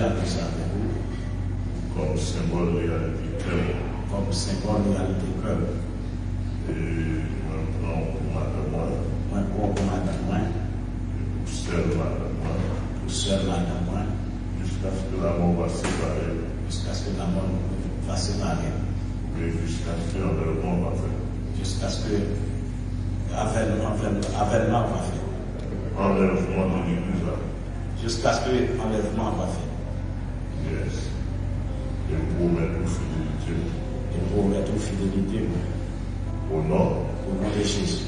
réalisé avec vous. Comme symbole réalité cœur. Comme symbole réalité cœur. Et moi, prends pour madame moi. Moi, pour madame moi. Et pour seule madame moi. Pour seule madame moi. Jusqu'à ce que la mort va séparer. Jusqu'à ce que la mort va séparer. Et jusqu'à ce que l'avènement va faire. Jusqu'à ce que l'avènement va faire. Enlèvement de l'église. Jusqu'à ce que l'enlèvement va faire. Yes. Tengo ma tout fidelity. Tengo ma tout fidélité. fidelity. nom. Au nom de Jésus.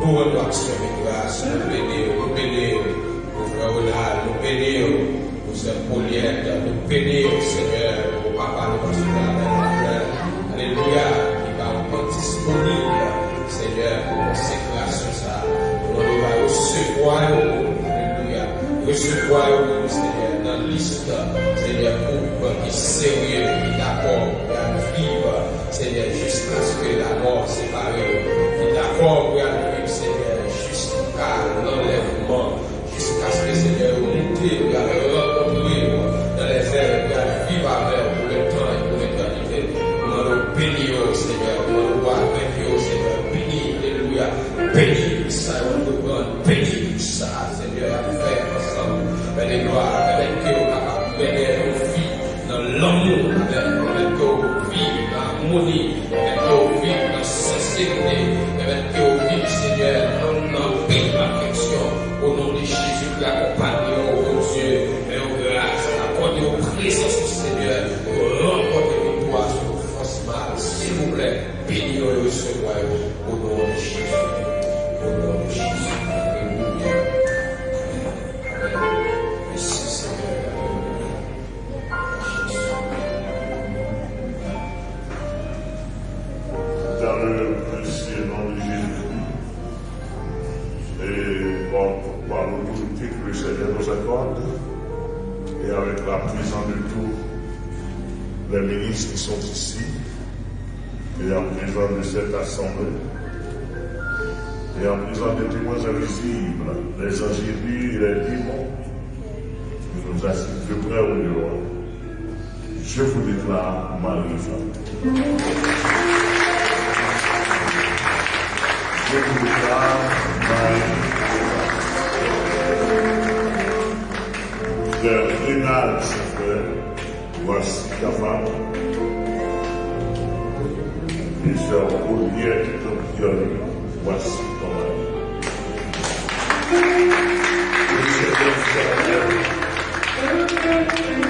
Nous noite, meu graça, pneu, no pneu, nous Raulá, no pneu, o Zé Polieta, no pneu, Senhor, o Papai do nosso lado, aleluia, que dá uma disponível, Senhor, por você, graças recevoir o aleluia, recevoir o Senhor, na lista, Senhor, curva que seu erro, que dá cor, que viva, Senhor, jusqu'à ce que la mort, les ministres qui sont ici, et en présence de cette assemblée, et en présence des témoins invisibles, les angélus et les démons, qui nous assistent de près ou de loin, je vous déclare ma réforme. Je vous déclare ma Frère Rénal, ses frères, voici chamado. Isso é o mulher que estamos diante com essa história. Isso é o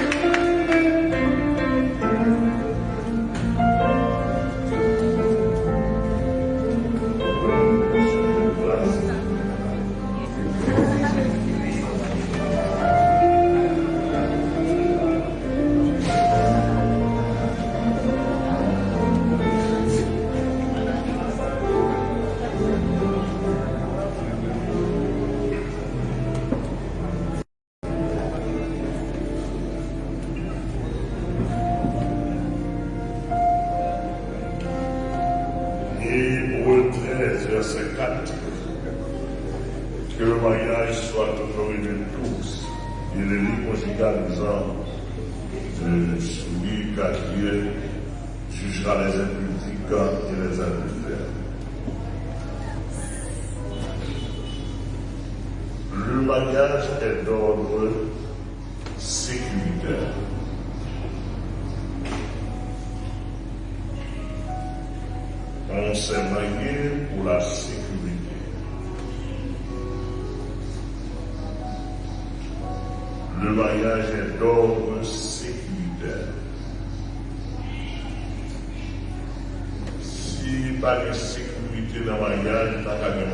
mariage est d'ordre sécuritaire. On s'est marié pour la sécurité. Le mariage est d'ordre sécuritaire. Si pas de sécurité dans le mariage, pas de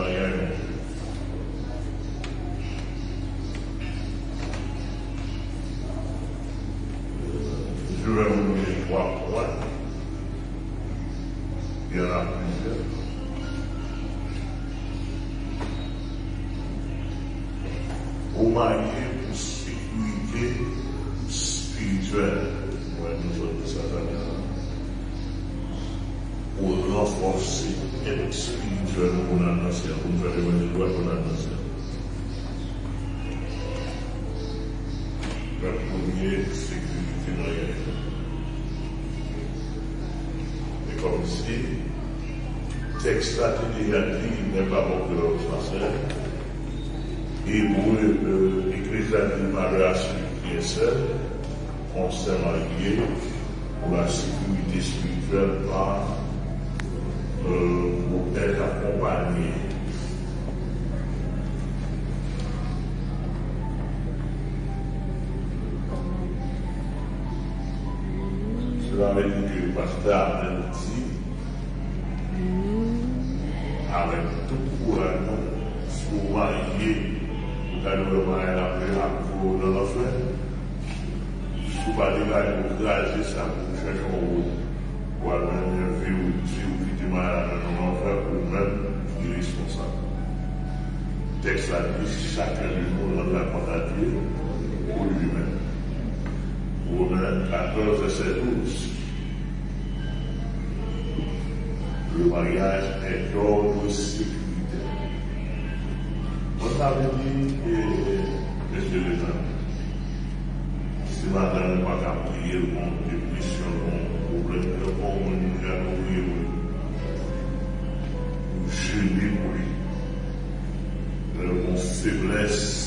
dit n'est pas bon de français. Et pour a dit mariage qui est seul, on s'est marié pour la sécurité spirituelle par euh, pour être accompagné. Cela veut dire que le pasteur a avèk tout kouran nou, sou marye, ou gade ou marye la pre apou nan la fè, sou pati gade ou graje sa pou chèche ou ou, ou alman yon vi ou di ou ki di marye la nan la fè ou men, di responsable. Tek sa di chakè di nou nan la kontatye, ou li men. Ou men, 14 et 7 ou, le mariage est d'ordre sécuritaire. On avait dit, monsieur le gendarme, si madame n'a pas prier mon dépression, mon problème de bon, mon jalousie, mon jeûner pour lui, mon faiblesse,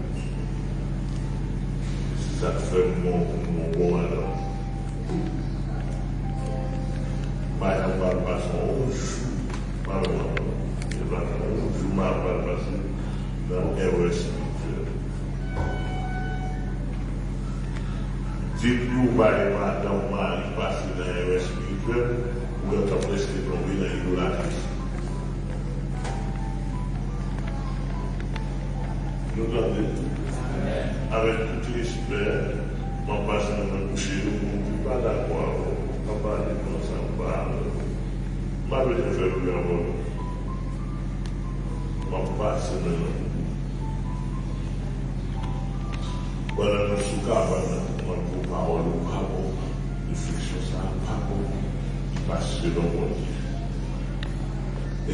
prescrito um vida idolatria. Nous gardons avec tout respect, mon passé dans le coucher, on ne peut pas on on parle. Ma vie, je fais le bien, mon passé dans le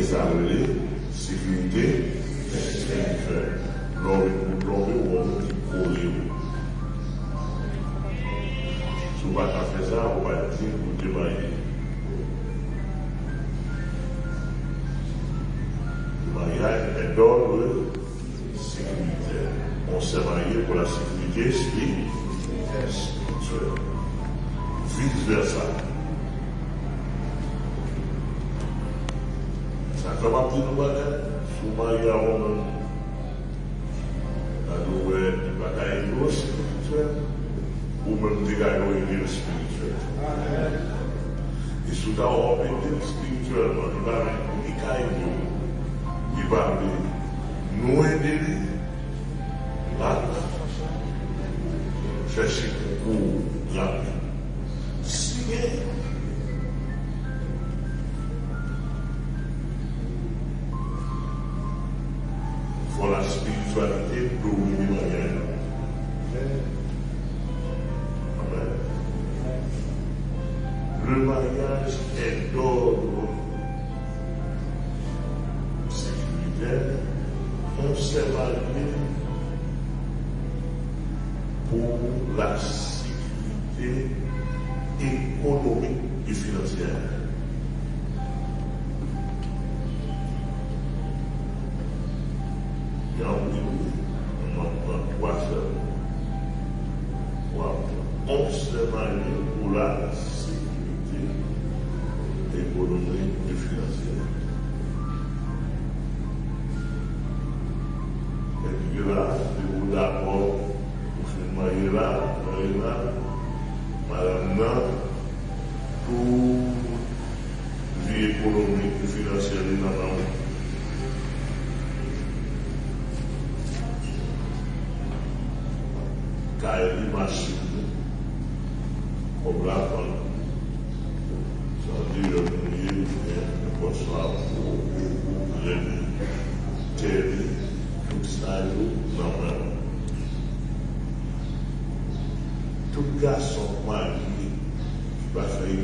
Saturday conosco, Senhor. Cubra-nos de garoa e é vira Espírito Santo. Isso da obra do Espírito Santo, e caiu. E vale, não é dele, lá. Já se cucou lá.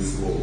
this world.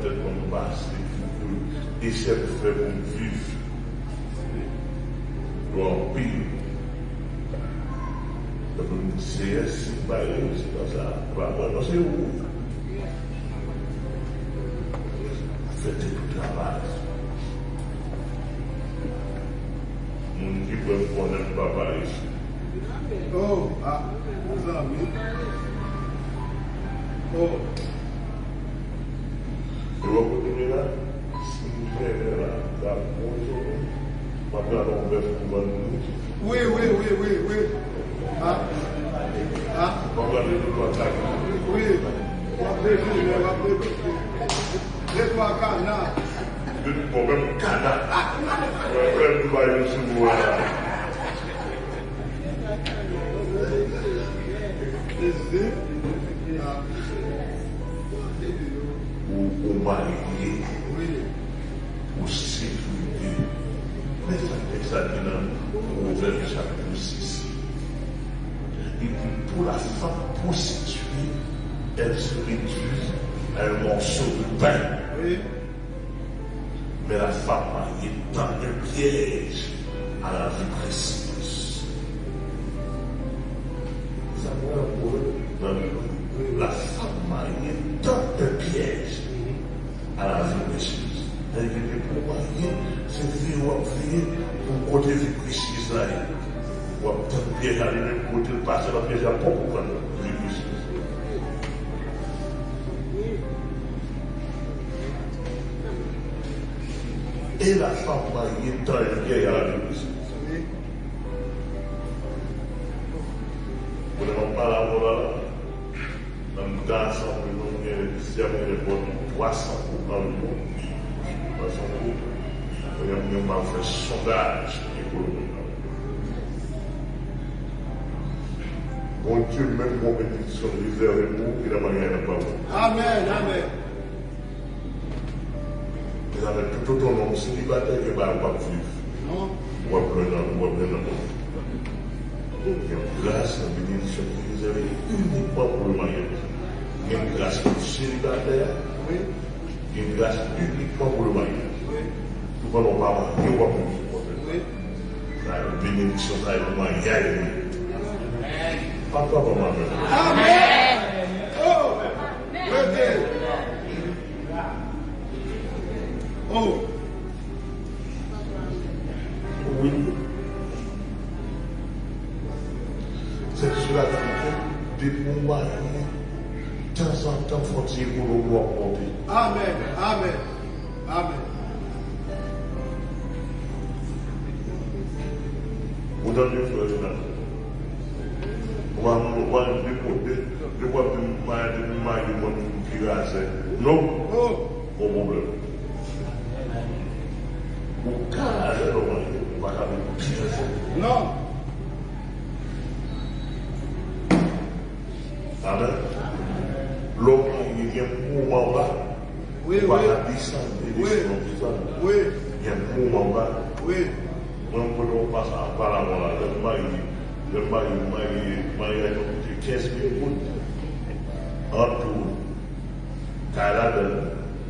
tanto quanto é basta, disse a febbre Oui, oui, oui, oui, oui. Ha? Ha? Oui. Wap refi, wap refi. Refi akana. Refi akana. Refi akana. Mon Dieu même compétition réservez-vous qui n'a rien à pas Amen, amen. Et avec tout ton nom, célibataire et barbe à vivre. Hein? Moi, prenant, moi, prenant. Une grâce, la bénédiction qui réservée uniquement pour le mariage. Une grâce pour le célibataire. Une grâce uniquement pour le mariage. Tout le monde parle, il pour le mariage. La bénédiction, ça, il va mariage. Amen. Oh. Oui. C'est sur la vérité de mon mari. De temps en temps, faut-il vous le Amen. Amen.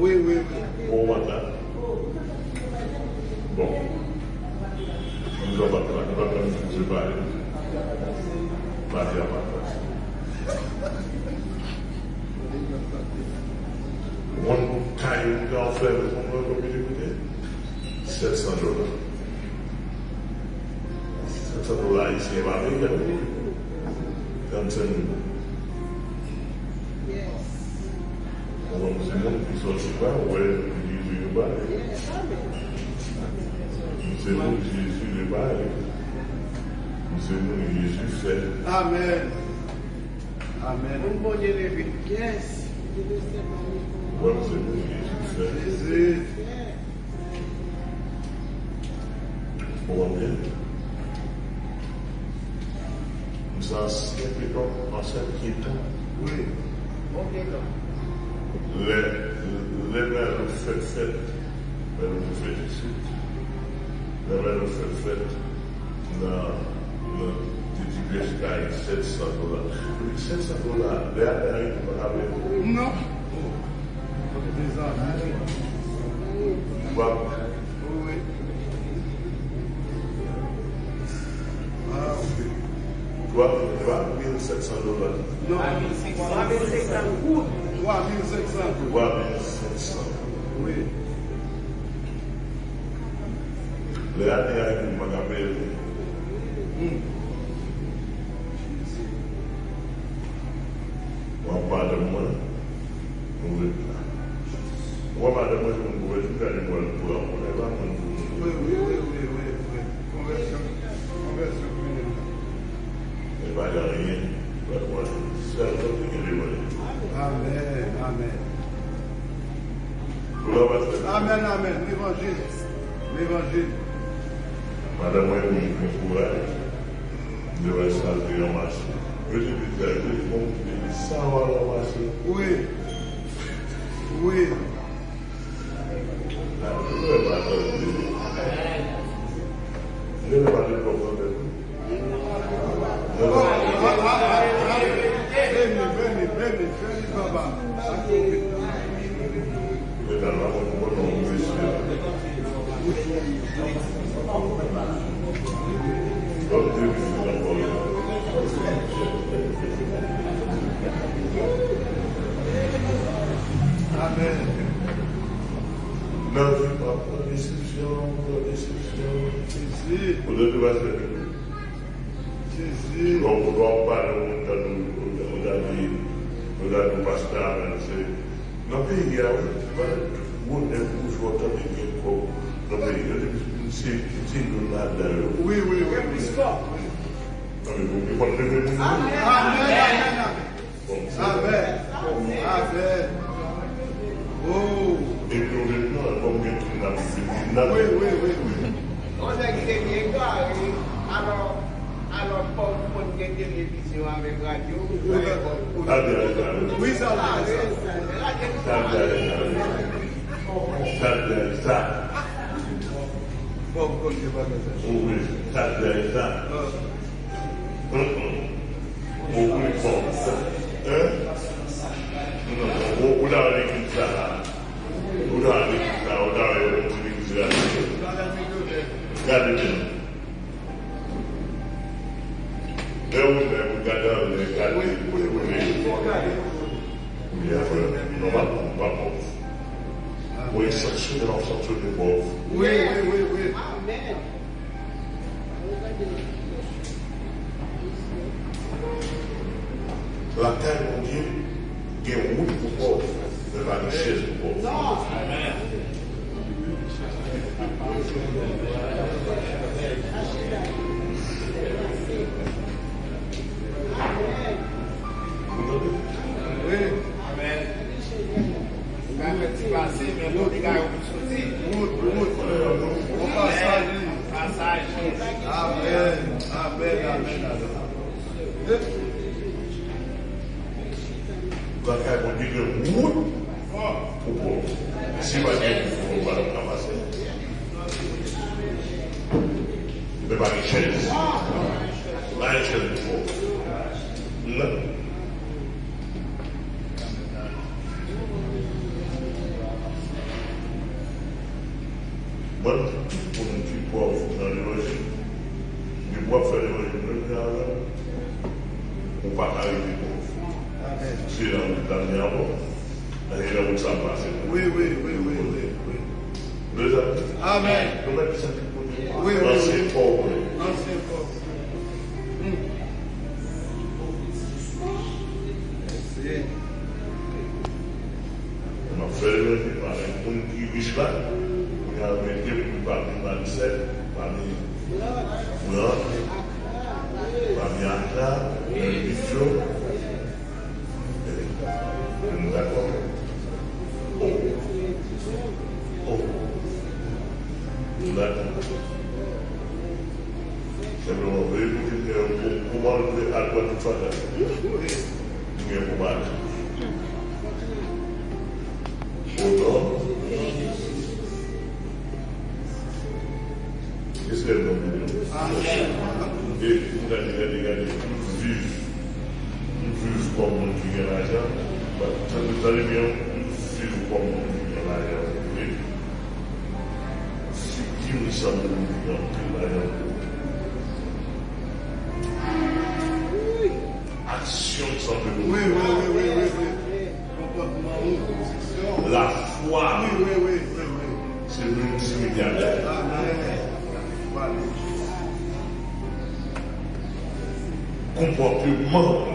Oui, oui. Bon, voilà. Amen. sensacional. Sensacional. Verdadeiramente maravilhoso. Não. Qual? mil Qual? 4.700 dólares. Não. 4.600. 4.600. 4.600. Oui. Le dernier avec une bagarre. Hum. Aynen amin. Non, oui, oui, oui, oui. On a quitté bien carré, alors, alors, pour qu'on ait télévision avec radio, ah, oui, ça va. Ça va, ça va. Bon, comme je vais pas ça. Oui, ça va, ça va. Management. Management. Simplement. Oui, oui, oui, oui, oui, oui. Comportement. La foi, Oui, oui, oui, oui, oui. c'est. Voilà. Comportement, Comportement,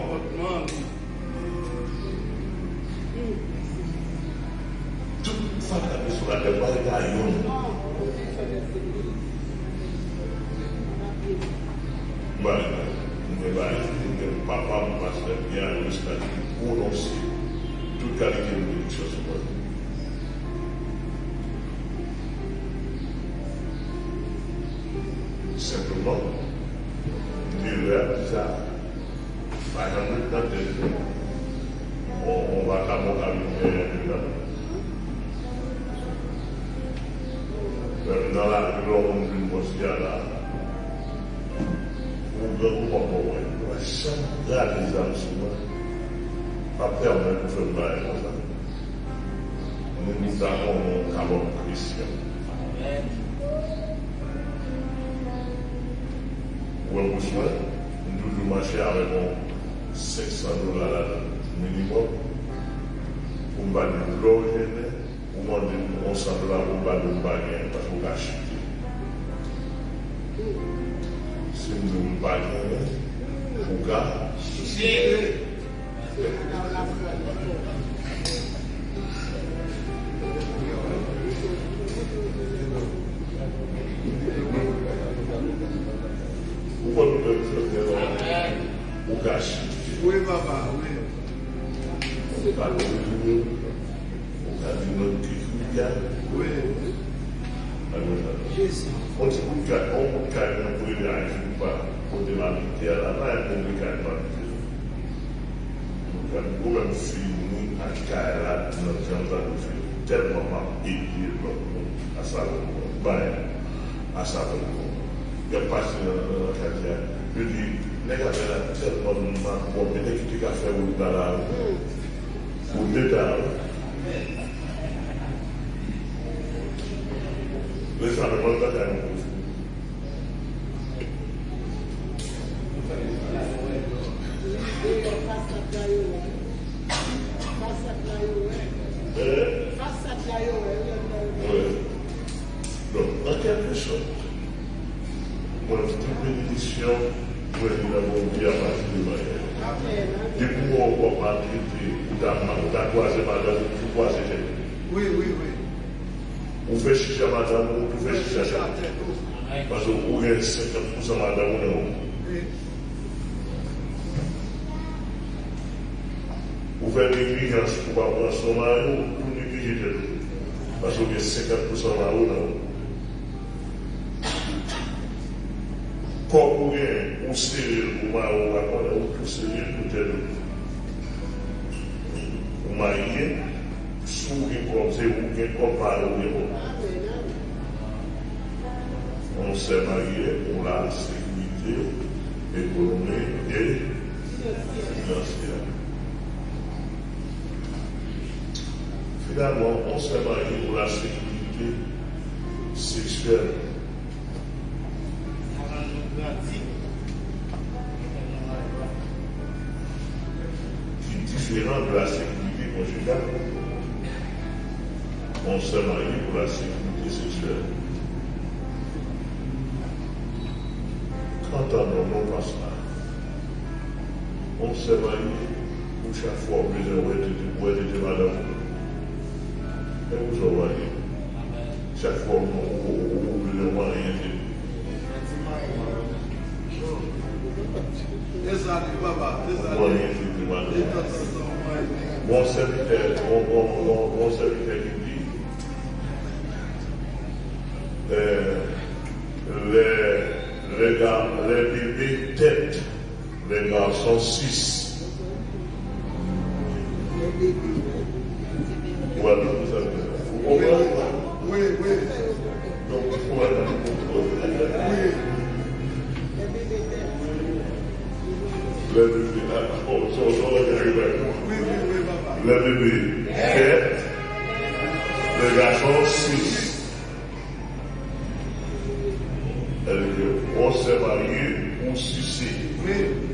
Oui, papa, oui. Pas de nous, on a dit notre qui Oui. On se dit qu'on peut carrément pour les âges ou pas, pour de la vie, là, là, on peut carrément Donc, quand même si nous, à Kaila, nous faire tellement à ça, à ça, il y a pas de quartier. Je dis, Nèk la fè la, sel bon mouman, pou mè nèk ki te ka fè ou lita la, hmm. ou lita la, 50% la ou nan ou. Kon ou gen ou steril ou ma ou akon, ou tou steril pou tel ou. Ou ma ye, sou gen kon se ou gen kon pa ou gen ou. On se ma ye ou la sekwite, ekonomi e finansiyal. Finalman, on se ma ye ou la sekwite, sécurité sexuelle. différent de la sécurité conjugale. On s'est marié pour la sécurité sexuelle. Quand homme passe là, on s'est marié pour chaque fois on était où était madame. Suisse. Voilà, vous avez. Vous comprenez Oui, oui. Donc, voilà. Oui. Le bébé, oh, son nom est arrivé avec moi. Oui, oui, oui, papa. Le bébé, tête. Le garçon, Suisse. Elle dit, on s'est marié ou suicé. Oui.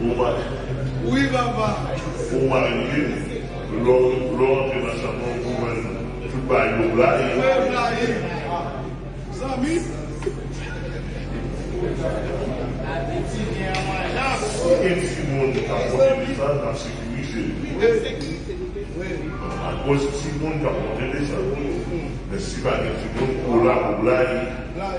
Oui, papa. Ou manje, lor te nan chanpon pou man tout bay yo blay. Mwen blay. Zami. Ken si moun kapote lesan nan sekurize. A koz si moun kapote lesan. Men si bagen si moun kou la pou blay. Blay.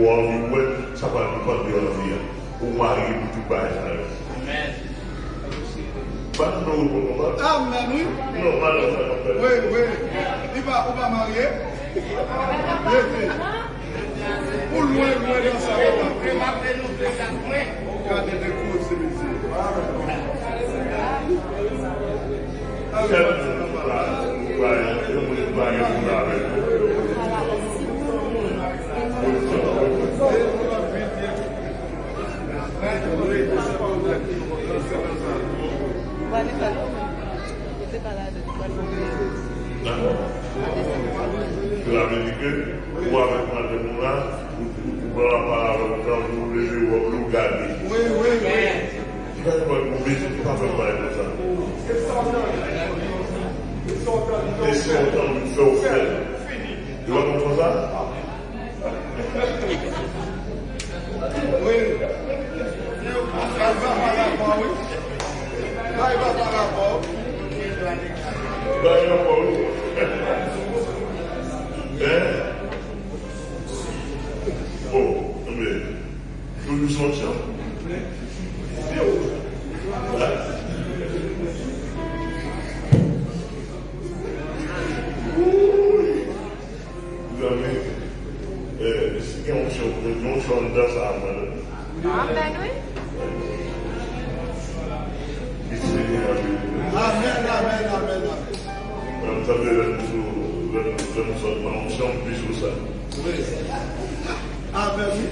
ou anvi wè, sa pa di kon di anvi ya. Ou mari pou tou bay sa yo. Amen. Ban nou pou mou mari. Amen, oui. Non, ban nou sa yo. Oui, oui. Di ba ou ba mariye? Ye fi. Ou lwen lwen yon sa yo. Ou mapre nou de sa mwen. Kade de kou se misi. Amen. Amen. Amen. Amen. Wane palo, ete pala de di wane moun mwen. D'akon. Kela menike, ou avèk madè moun la, ou wala pa avèk nan moun leje ou wak lou gade. Oui, oui, oui. Ti wèk wèk moun besi, ti pa fèk wèk moun sa. E sotan, e sotan, e sotan, e sotan. E wèk moun fè sa? A. Bye, Bye, Bye, Bye, Vous sommes en chant plus sur ça. Oui. Amen, oui.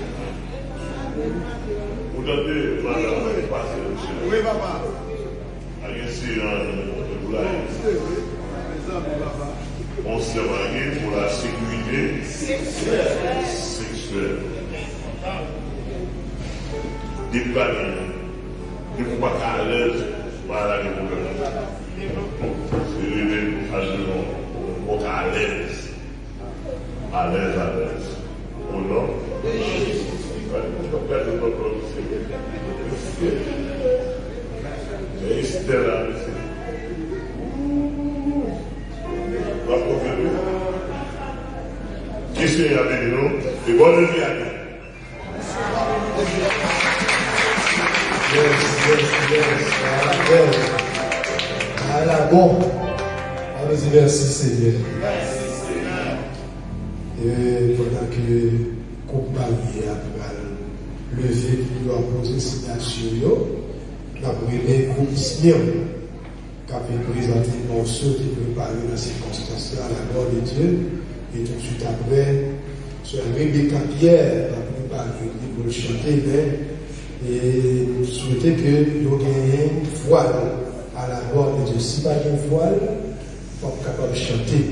Vous avez, madame, passé, monsieur. Oui, papa. Hommes, papa. on s'est marié pour la sécurité sexuelle. Des fois pas à l'aise, la. C'est les Sirine Hashimu, Moka Alez. Alez, Alez. O nome? É estrelado. Vai comigo. Que senhor, menino? Igual ele aqui. Seigneur. Et pendant que marié a levé pour poser signature, nous avons aimé groupe Sion qui a fait présenter le morceau qui préparé dans ces circonstances-là à la gloire de Dieu. Et tout de suite après, sur Rebecca Pierre a préparé pour le chanter, mais et nous souhaitons que nous gagnions voile à la gloire de Dieu. Si pas une voile, capable de chanter.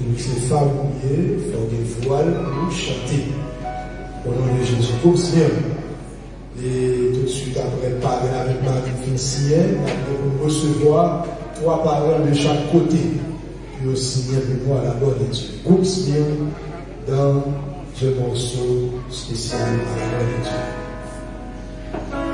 Et nous sommes familiers, il faut une voile pour chanter. Au nom de Jésus, comme Seigneur. Et tout de suite après, parler avec Marie Vincien, nous recevoir trois paroles de chaque côté. Puis aussi, avec moi à la gloire de Dieu. Comme Seigneur, dans ce morceau spécial à la gloire de Dieu.